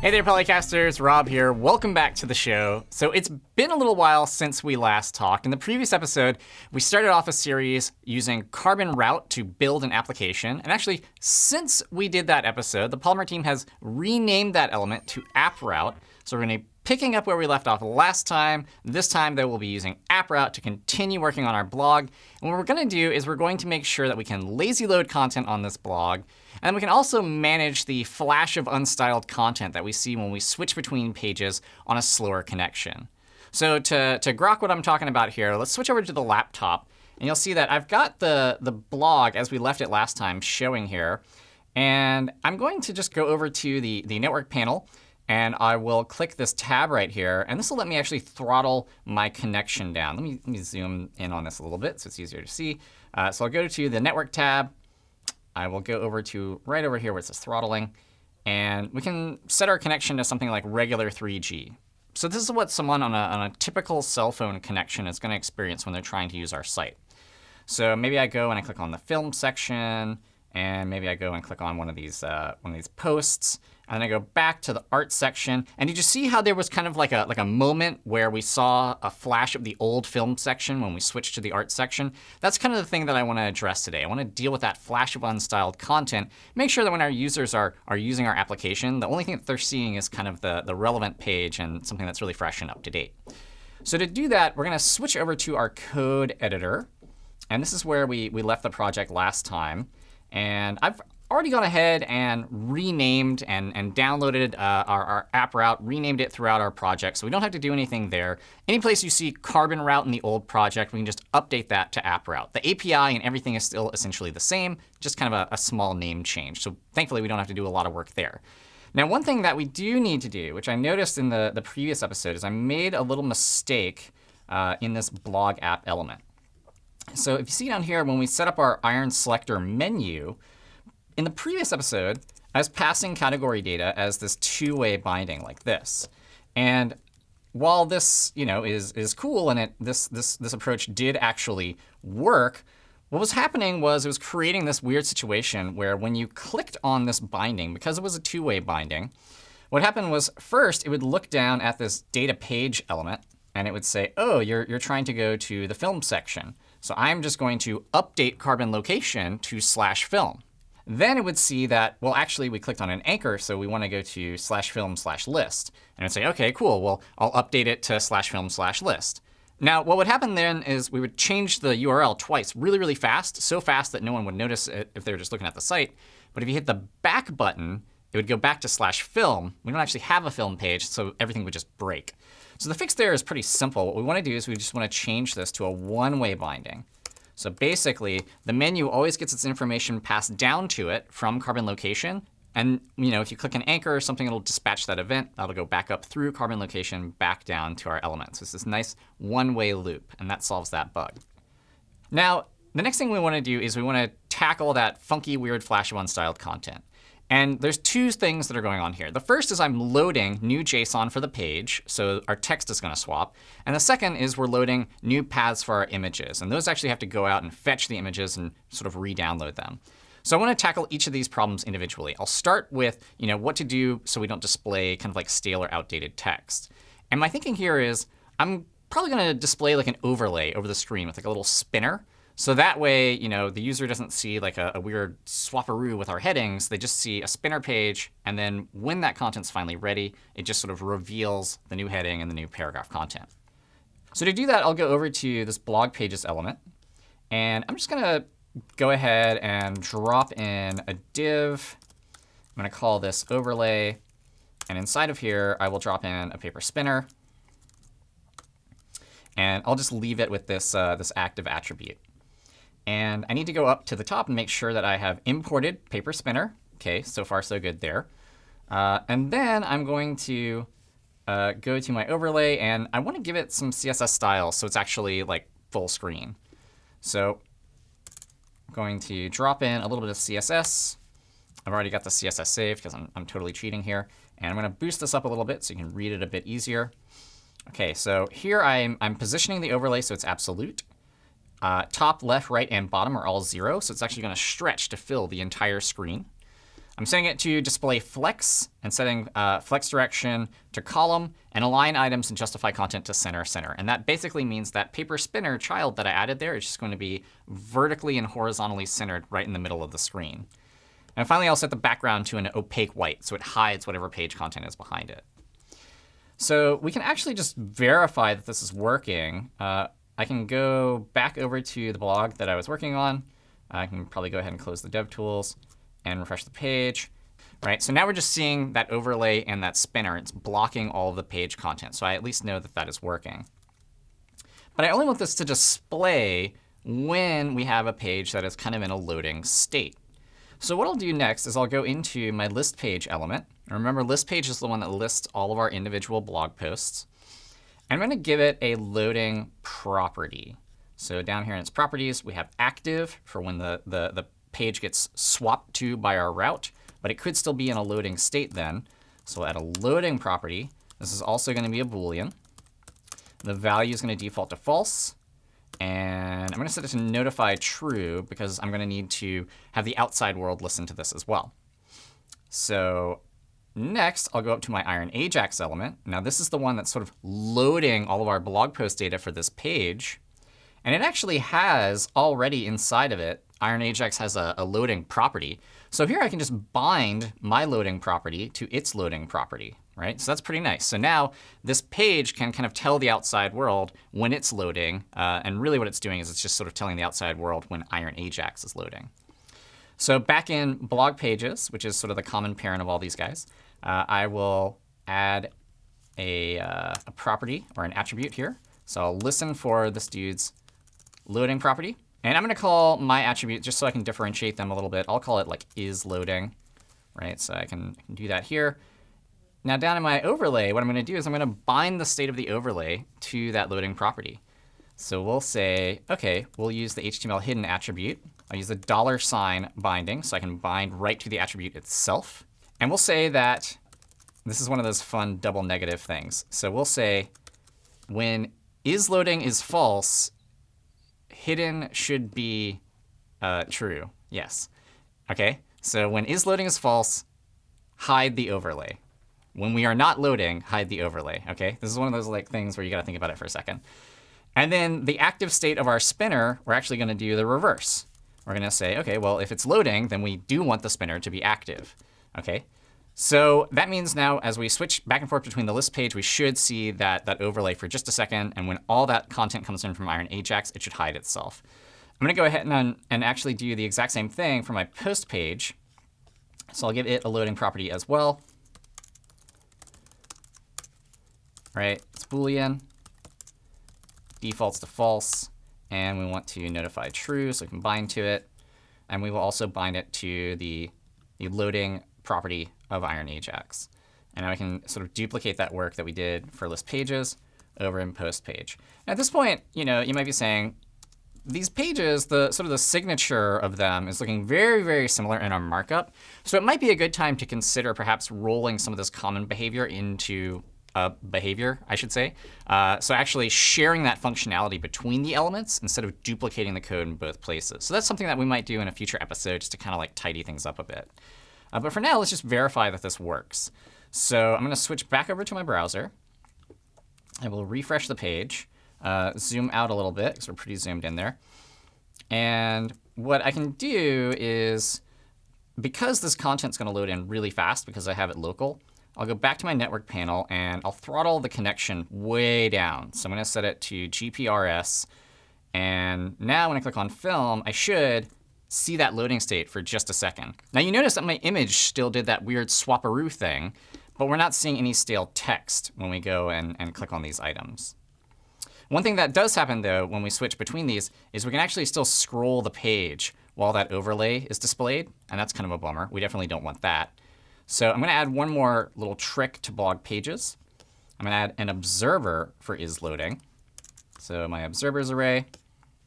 Hey there, Polycasters. Rob here. Welcome back to the show. So it's been a little while since we last talked. In the previous episode, we started off a series using Carbon Route to build an application. And actually, since we did that episode, the Polymer team has renamed that element to App Route. So we're going to be picking up where we left off last time. This time, though, we'll be using App Route to continue working on our blog. And what we're going to do is we're going to make sure that we can lazy load content on this blog and we can also manage the flash of unstyled content that we see when we switch between pages on a slower connection. So to, to grok what I'm talking about here, let's switch over to the laptop. And you'll see that I've got the, the blog, as we left it last time, showing here. And I'm going to just go over to the, the network panel. And I will click this tab right here. And this will let me actually throttle my connection down. Let me, let me zoom in on this a little bit so it's easier to see. Uh, so I'll go to the network tab. I will go over to right over here where it says throttling. And we can set our connection to something like regular 3G. So this is what someone on a, on a typical cell phone connection is going to experience when they're trying to use our site. So maybe I go and I click on the film section. And maybe I go and click on one of these uh, one of these posts. And then I go back to the art section. And did you see how there was kind of like a, like a moment where we saw a flash of the old film section when we switched to the art section? That's kind of the thing that I want to address today. I want to deal with that flash of unstyled content. Make sure that when our users are, are using our application, the only thing that they're seeing is kind of the, the relevant page and something that's really fresh and up to date. So to do that, we're going to switch over to our code editor. And this is where we, we left the project last time. And I've already gone ahead and renamed and, and downloaded uh, our, our, app route, renamed it throughout our project. So we don't have to do anything there. Any place you see carbon route in the old project, we can just update that to app route. The API and everything is still essentially the same, just kind of a, a small name change. So thankfully, we don't have to do a lot of work there. Now, one thing that we do need to do, which I noticed in the, the previous episode, is I made a little mistake uh, in this blog app element. So if you see down here, when we set up our iron selector menu, in the previous episode, I was passing category data as this two-way binding like this. And while this you know, is, is cool and it, this, this, this approach did actually work, what was happening was it was creating this weird situation where when you clicked on this binding, because it was a two-way binding, what happened was first it would look down at this data page element, and it would say, oh, you're, you're trying to go to the film section. So I'm just going to update carbon location to slash film. Then it would see that, well, actually, we clicked on an anchor, so we want to go to slash film slash list. And it would say, OK, cool. Well, I'll update it to slash film slash list. Now, what would happen then is we would change the URL twice really, really fast, so fast that no one would notice it if they were just looking at the site. But if you hit the back button, it would go back to slash film. We don't actually have a film page, so everything would just break. So the fix there is pretty simple. What we want to do is we just want to change this to a one-way binding. So basically, the menu always gets its information passed down to it from carbon location. And you know, if you click an anchor or something, it'll dispatch that event. That'll go back up through carbon location back down to our elements. So it's this nice one-way loop, and that solves that bug. Now, the next thing we want to do is we want to tackle that funky, weird flash of unstyled content. And there's two things that are going on here. The first is I'm loading new JSON for the page, so our text is going to swap. And the second is we're loading new paths for our images. And those actually have to go out and fetch the images and sort of re-download them. So I want to tackle each of these problems individually. I'll start with you know, what to do so we don't display kind of like stale or outdated text. And my thinking here is I'm probably going to display like an overlay over the screen with like a little spinner. So that way, you know, the user doesn't see like a, a, weird swaparoo with our headings. They just see a spinner page. And then when that content's finally ready, it just sort of reveals the new heading and the new paragraph content. So to do that, I'll go over to this blog pages element. And I'm just going to go ahead and drop in a div. I'm going to call this overlay. And inside of here, I will drop in a paper spinner. And I'll just leave it with this, uh, this active attribute. And I need to go up to the top and make sure that I have imported paper spinner. OK, so far so good there. Uh, and then I'm going to uh, go to my overlay. And I want to give it some CSS style so it's actually like full screen. So I'm going to drop in a little bit of CSS. I've already got the CSS saved because I'm, I'm totally cheating here. And I'm going to boost this up a little bit so you can read it a bit easier. OK, so here I'm, I'm positioning the overlay so it's absolute. Uh, top, left, right, and bottom are all 0. So it's actually going to stretch to fill the entire screen. I'm setting it to display flex and setting uh, flex direction to column and align items and justify content to center center. And that basically means that paper spinner child that I added there is just going to be vertically and horizontally centered right in the middle of the screen. And finally, I'll set the background to an opaque white, so it hides whatever page content is behind it. So we can actually just verify that this is working. Uh, I can go back over to the blog that I was working on. I can probably go ahead and close the DevTools and refresh the page. Right, so now we're just seeing that overlay and that spinner. It's blocking all of the page content. So I at least know that that is working. But I only want this to display when we have a page that is kind of in a loading state. So what I'll do next is I'll go into my list page element. And remember, list page is the one that lists all of our individual blog posts. I'm going to give it a loading property. So down here in its properties, we have active for when the, the, the page gets swapped to by our route. But it could still be in a loading state then. So we'll add a loading property. This is also going to be a Boolean. The value is going to default to false. And I'm going to set it to notify true because I'm going to need to have the outside world listen to this as well. So next, I'll go up to my Iron Ajax element. Now, this is the one that's sort of loading all of our blog post data for this page. And it actually has already inside of it, Iron Ajax has a, a loading property. So here I can just bind my loading property to its loading property right? So that's pretty nice. So now this page can kind of tell the outside world when it's loading. Uh, and really what it's doing is it's just sort of telling the outside world when Iron Ajax is loading. So back in blog pages, which is sort of the common parent of all these guys, uh, I will add a, uh, a property or an attribute here. So I'll listen for this dude's loading property. And I'm going to call my attribute, just so I can differentiate them a little bit, I'll call it like is loading. Right, so I can, I can do that here. Now down in my overlay, what I'm going to do is I'm going to bind the state of the overlay to that loading property. So we'll say, OK, we'll use the HTML hidden attribute. I'll use the dollar sign binding, so I can bind right to the attribute itself. And we'll say that this is one of those fun double negative things. So we'll say when is loading is false, hidden should be uh, true. Yes. OK, so when is loading is false, hide the overlay. When we are not loading, hide the overlay. OK, this is one of those like things where you got to think about it for a second. And then the active state of our spinner, we're actually going to do the reverse. We're going to say, OK, well, if it's loading, then we do want the spinner to be active. OK, so that means now as we switch back and forth between the list page, we should see that, that overlay for just a second. And when all that content comes in from Iron Ajax, it should hide itself. I'm going to go ahead and, and actually do the exact same thing for my post page. So I'll give it a loading property as well. right? It's Boolean. Defaults to false. And we want to notify true, so we can bind to it. And we will also bind it to the, the loading property of Iron Ajax. And now we can sort of duplicate that work that we did for list pages over in post page. at this point, you know, you might be saying, these pages, the sort of the signature of them is looking very, very similar in our markup. So it might be a good time to consider perhaps rolling some of this common behavior into uh, behavior, I should say. Uh, so actually sharing that functionality between the elements instead of duplicating the code in both places. So that's something that we might do in a future episode just to kind of like tidy things up a bit. Uh, but for now, let's just verify that this works. So I'm going to switch back over to my browser. I will refresh the page, uh, zoom out a little bit because we're pretty zoomed in there. And what I can do is, because this content's going to load in really fast because I have it local, I'll go back to my network panel, and I'll throttle the connection way down. So I'm going to set it to GPRS. And now when I click on film, I should see that loading state for just a second. Now you notice that my image still did that weird swaparoo thing, but we're not seeing any stale text when we go and, and click on these items. One thing that does happen, though, when we switch between these is we can actually still scroll the page while that overlay is displayed. And that's kind of a bummer. We definitely don't want that. So I'm going to add one more little trick to blog pages. I'm going to add an observer for is loading. So my observers array,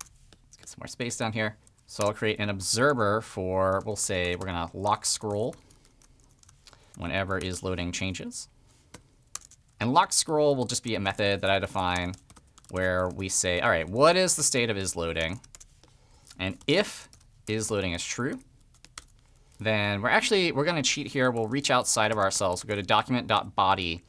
let's get some more space down here. So I'll create an observer for, we'll say we're going to lock scroll whenever is loading changes. And lock scroll will just be a method that I define where we say, all right, what is the state of is loading? And if is loading is true, then we're actually, we're going to cheat here. We'll reach outside of ourselves. We'll go to document.body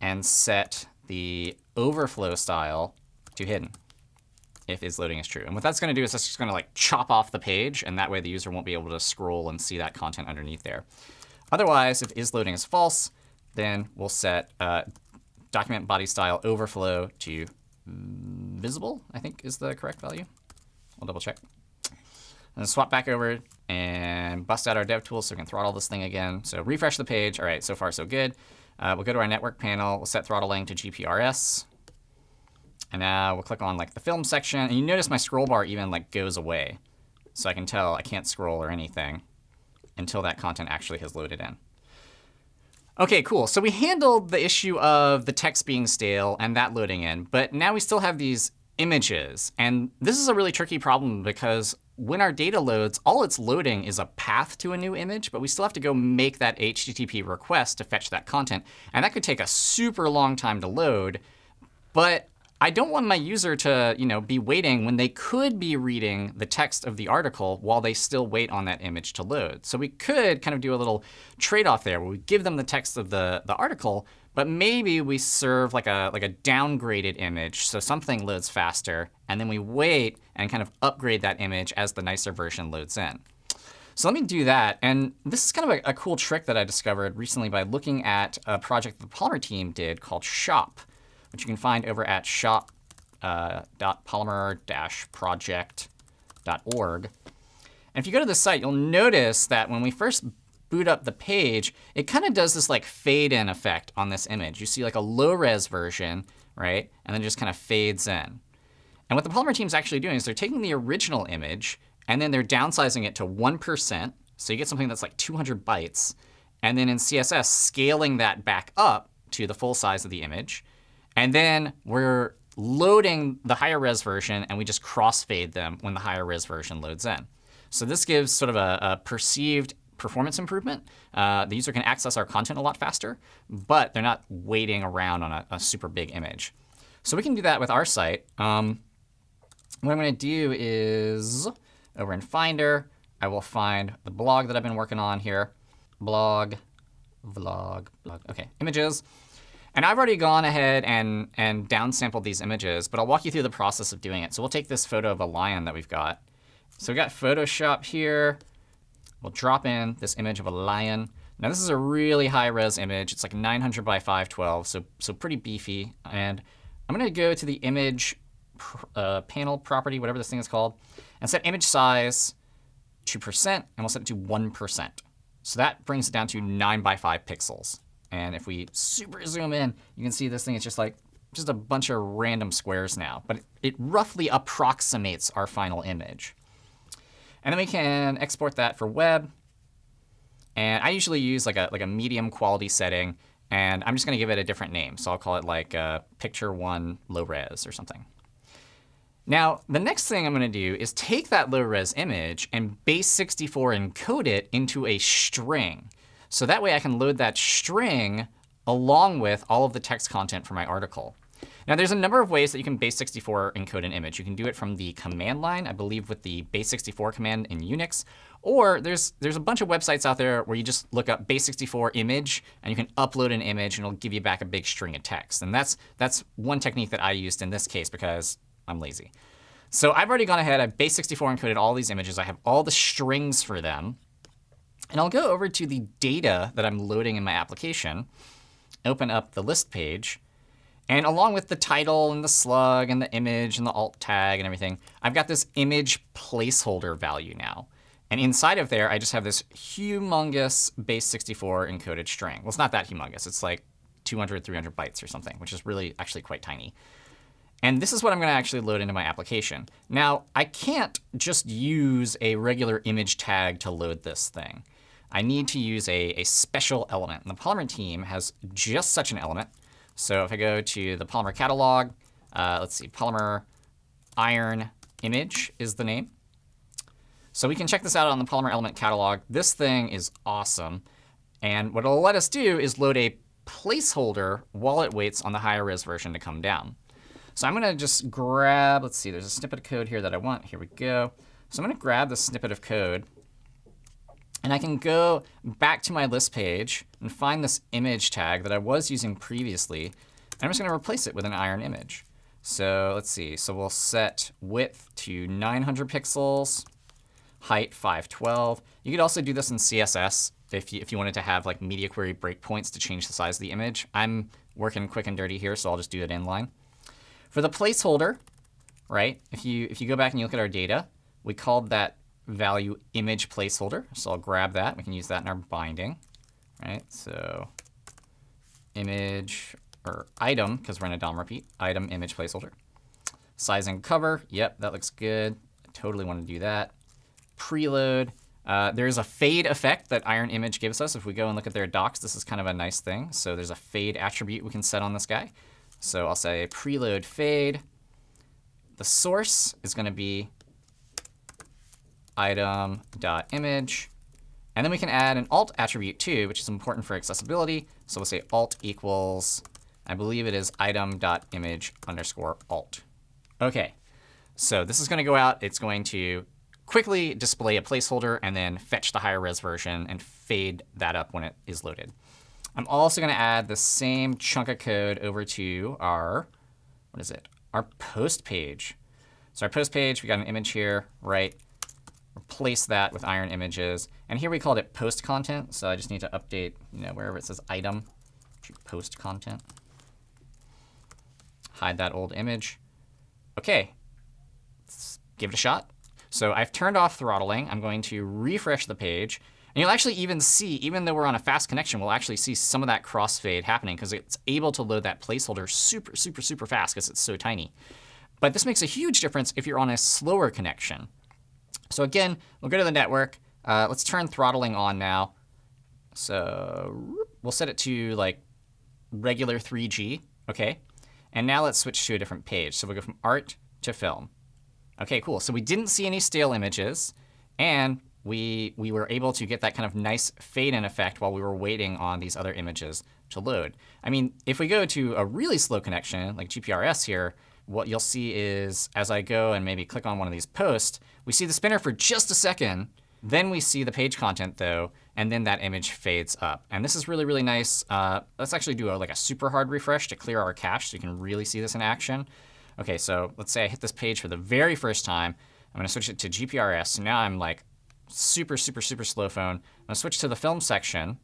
and set the overflow style to hidden if is loading is true. And what that's going to do is it's just going to like chop off the page, and that way the user won't be able to scroll and see that content underneath there. Otherwise, if is loading is false, then we'll set uh, document body style overflow to visible, I think is the correct value. We'll double check. And swap back over and bust out our dev tool so we can throttle this thing again. So refresh the page. All right, so far so good. Uh, we'll go to our network panel. We'll set throttling to GPRS. And now we'll click on like the film section. And you notice my scroll bar even like goes away. So I can tell I can't scroll or anything until that content actually has loaded in. OK, cool. So we handled the issue of the text being stale and that loading in. But now we still have these images. And this is a really tricky problem because when our data loads, all it's loading is a path to a new image, but we still have to go make that HTTP request to fetch that content. And that could take a super long time to load. But I don't want my user to you know, be waiting when they could be reading the text of the article while they still wait on that image to load. So we could kind of do a little trade-off there where we give them the text of the, the article, but maybe we serve like a, like a downgraded image so something loads faster, and then we wait and kind of upgrade that image as the nicer version loads in. So let me do that. And this is kind of a, a cool trick that I discovered recently by looking at a project the Polymer team did called Shop which you can find over at shop.polymer-project.org. Uh, and if you go to the site, you'll notice that when we first boot up the page, it kind of does this like fade in effect on this image. You see like a low res version, right? And then just kind of fades in. And what the Polymer team is actually doing is they're taking the original image and then they're downsizing it to 1%. So you get something that's like 200 bytes. And then in CSS, scaling that back up to the full size of the image. And then we're loading the higher res version, and we just crossfade them when the higher res version loads in. So this gives sort of a, a perceived performance improvement. Uh, the user can access our content a lot faster, but they're not waiting around on a, a super big image. So we can do that with our site. Um, what I'm going to do is over in Finder, I will find the blog that I've been working on here. Blog, vlog, blog. OK, images. And I've already gone ahead and, and downsampled these images, but I'll walk you through the process of doing it. So we'll take this photo of a lion that we've got. So we've got Photoshop here. We'll drop in this image of a lion. Now this is a really high-res image. It's like 900 by 512, so, so pretty beefy. And I'm going to go to the image uh, panel property, whatever this thing is called, and set image size to percent, and we'll set it to 1%. So that brings it down to 9 by 5 pixels. And if we super zoom in, you can see this thing is just like just a bunch of random squares now. But it, it roughly approximates our final image. And then we can export that for web. And I usually use like a, like a medium quality setting. And I'm just going to give it a different name. So I'll call it like uh, picture one low res or something. Now, the next thing I'm going to do is take that low res image and base64 encode it into a string. So that way I can load that string along with all of the text content for my article. Now, there's a number of ways that you can base64 encode an image. You can do it from the command line, I believe with the base64 command in Unix. Or there's, there's a bunch of websites out there where you just look up base64 image, and you can upload an image, and it'll give you back a big string of text. And that's, that's one technique that I used in this case because I'm lazy. So I've already gone ahead. I've base64 encoded all these images. I have all the strings for them. And I'll go over to the data that I'm loading in my application, open up the list page. And along with the title and the slug and the image and the alt tag and everything, I've got this image placeholder value now. And inside of there, I just have this humongous base64 encoded string. Well, it's not that humongous. It's like 200, 300 bytes or something, which is really actually quite tiny. And this is what I'm going to actually load into my application. Now, I can't just use a regular image tag to load this thing. I need to use a, a special element. And the Polymer team has just such an element. So if I go to the Polymer catalog, uh, let's see, Polymer iron image is the name. So we can check this out on the Polymer element catalog. This thing is awesome. And what it'll let us do is load a placeholder while it waits on the higher res version to come down. So I'm going to just grab, let's see, there's a snippet of code here that I want. Here we go. So I'm going to grab the snippet of code And I can go back to my list page and find this image tag that I was using previously. And I'm just going to replace it with an iron image. So let's see. So we'll set width to 900 pixels, height 512. You could also do this in CSS if you, if you wanted to have like media query breakpoints to change the size of the image. I'm working quick and dirty here, so I'll just do it inline. For the placeholder, right, if you, if you go back and you look at our data, we called that value image placeholder. So I'll grab that. We can use that in our binding. Right? So image or item, because we're in a DOM repeat, item image placeholder. Size and cover. Yep, that looks good. I totally want to do that. Preload. Uh, there's a fade effect that Iron Image gives us. If we go and look at their docs, this is kind of a nice thing. So there's a fade attribute we can set on this guy. So I'll say preload fade. The source is going to be item.image. And then we can add an alt attribute too, which is important for accessibility. So we'll say alt equals, I believe it is item.image underscore alt. OK, so this is going to go out. It's going to quickly display a placeholder and then fetch the higher res version and fade that up when it is loaded. I'm also going to add the same chunk of code over to our, what is it, our post page. So our post page, we got an image here, right? Replace that with iron images. And here we called it post content. So I just need to update you know, wherever it says item to post content. Hide that old image. OK, let's give it a shot. So I've turned off throttling. I'm going to refresh the page. And you'll actually even see, even though we're on a fast connection, we'll actually see some of that crossfade happening because it's able to load that placeholder super, super, super fast because it's so tiny. But this makes a huge difference if you're on a slower connection. So again, we'll go to the network. Uh, let's turn throttling on now. So we'll set it to like regular 3G. OK. And now let's switch to a different page. So we'll go from art to film. OK, cool. So we didn't see any stale images. And we, we were able to get that kind of nice fade-in effect while we were waiting on these other images to load. I mean, if we go to a really slow connection, like GPRS here, what you'll see is as I go and maybe click on one of these posts, we see the spinner for just a second. Then we see the page content, though, and then that image fades up. And this is really, really nice. Uh, let's actually do a, like a super hard refresh to clear our cache so you can really see this in action. OK, so let's say I hit this page for the very first time. I'm going to switch it to GPRS. So now I'm like super, super, super slow phone. I'm going to switch to the film section.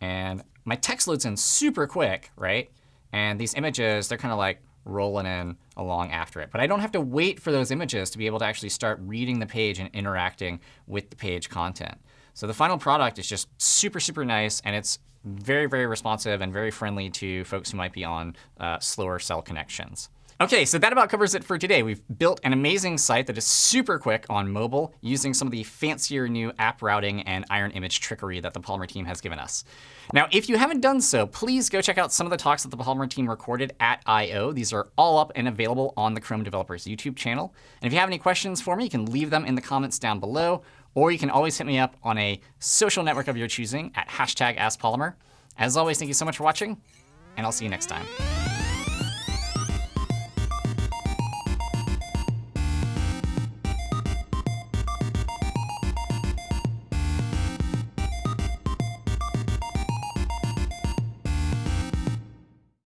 And my text loads in super quick, right? And these images, they're kind of like rolling in along after it. But I don't have to wait for those images to be able to actually start reading the page and interacting with the page content. So the final product is just super, super nice. And it's very, very responsive and very friendly to folks who might be on uh, slower cell connections. OK, so that about covers it for today. We've built an amazing site that is super quick on mobile using some of the fancier new app routing and iron image trickery that the Polymer team has given us. Now, if you haven't done so, please go check out some of the talks that the Polymer team recorded at I.O. These are all up and available on the Chrome Developers YouTube channel. And if you have any questions for me, you can leave them in the comments down below, or you can always hit me up on a social network of your choosing at hashtag AskPolymer. As always, thank you so much for watching, and I'll see you next time.